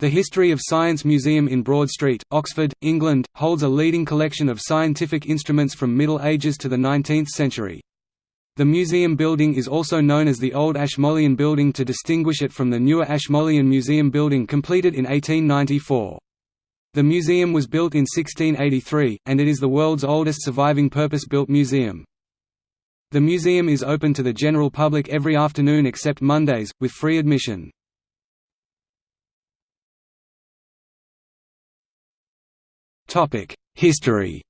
The History of Science Museum in Broad Street, Oxford, England, holds a leading collection of scientific instruments from Middle Ages to the 19th century. The museum building is also known as the Old Ashmolean Building to distinguish it from the newer Ashmolean Museum building completed in 1894. The museum was built in 1683, and it is the world's oldest surviving purpose-built museum. The museum is open to the general public every afternoon except Mondays, with free admission. History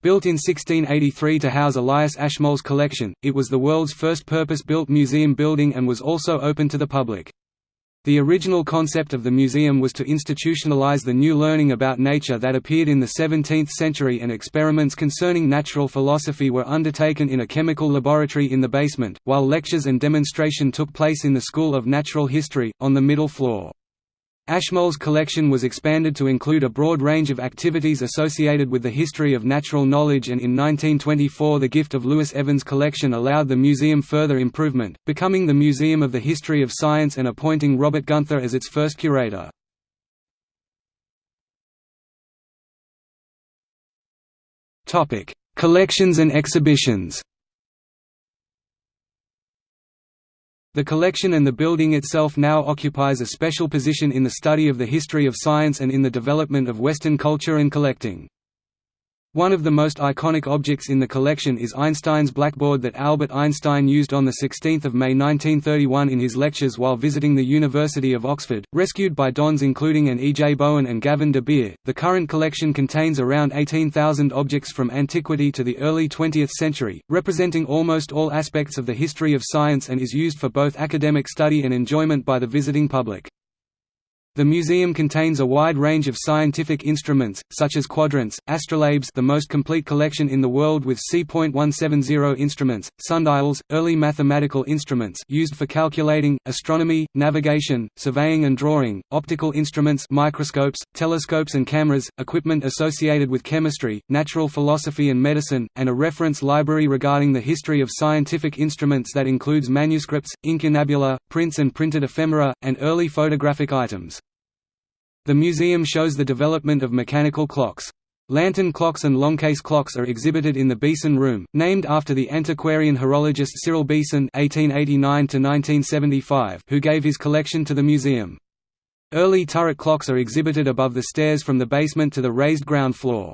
Built in 1683 to house Elias Ashmole's collection, it was the world's first purpose-built museum building and was also open to the public. The original concept of the museum was to institutionalize the new learning about nature that appeared in the 17th century and experiments concerning natural philosophy were undertaken in a chemical laboratory in the basement, while lectures and demonstration took place in the School of Natural History, on the middle floor. Ashmole's collection was expanded to include a broad range of activities associated with the history of natural knowledge and in 1924 the gift of Lewis Evans' collection allowed the museum further improvement, becoming the Museum of the History of Science and appointing Robert Gunther as its first curator. Collections and exhibitions The collection and the building itself now occupies a special position in the study of the history of science and in the development of Western culture and collecting. One of the most iconic objects in the collection is Einstein's blackboard that Albert Einstein used on 16 May 1931 in his lectures while visiting the University of Oxford, rescued by Dons including an E. J. Bowen and Gavin de Beer. The current collection contains around 18,000 objects from antiquity to the early 20th century, representing almost all aspects of the history of science and is used for both academic study and enjoyment by the visiting public. The museum contains a wide range of scientific instruments, such as quadrants, astrolabes the most complete collection in the world with C.170 instruments, sundials, early mathematical instruments used for calculating, astronomy, navigation, surveying and drawing, optical instruments microscopes, telescopes and cameras, equipment associated with chemistry, natural philosophy and medicine, and a reference library regarding the history of scientific instruments that includes manuscripts, incunabula, prints and printed ephemera, and early photographic items. The museum shows the development of mechanical clocks. Lantern clocks and longcase clocks are exhibited in the Beeson Room, named after the antiquarian horologist Cyril Beeson (1889–1975), who gave his collection to the museum. Early turret clocks are exhibited above the stairs from the basement to the raised ground floor.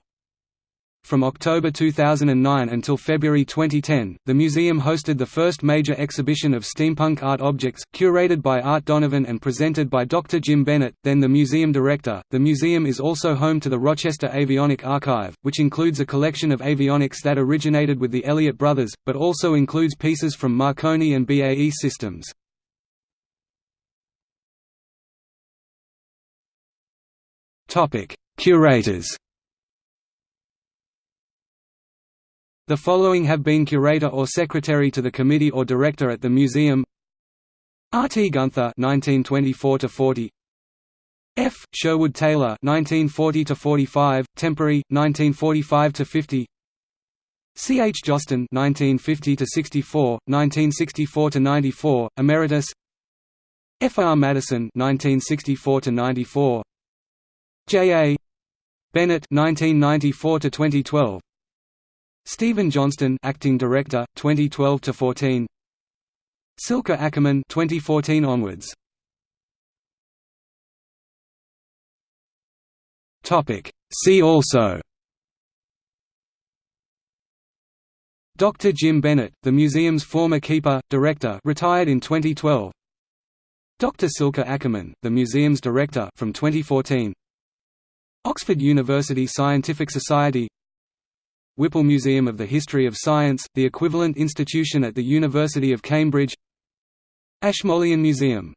From October 2009 until February 2010, the museum hosted the first major exhibition of steampunk art objects, curated by Art Donovan and presented by Dr. Jim Bennett, then the museum director. The museum is also home to the Rochester Avionic Archive, which includes a collection of avionics that originated with the Elliott brothers, but also includes pieces from Marconi and BAE Systems. Curators The following have been curator or secretary to the committee or director at the museum R. T. Gunther (1924–40), F. Sherwood Taylor (1940–45), Temporary, 1945–50. C. H. Josten (1950–64, 1964–94), Emeritus. F. R. Maddison (1964–94). J. A. Bennett (1994–2012). Stephen Johnston, acting director, 2012 to 14. Silke Ackermann, 2014 onwards. Topic. See also. Dr. Jim Bennett, the museum's former keeper, director, retired in 2012. Dr. Silke Ackermann, the museum's director, from 2014. Oxford University Scientific Society Whipple Museum of the History of Science, the equivalent institution at the University of Cambridge. Ashmolean Museum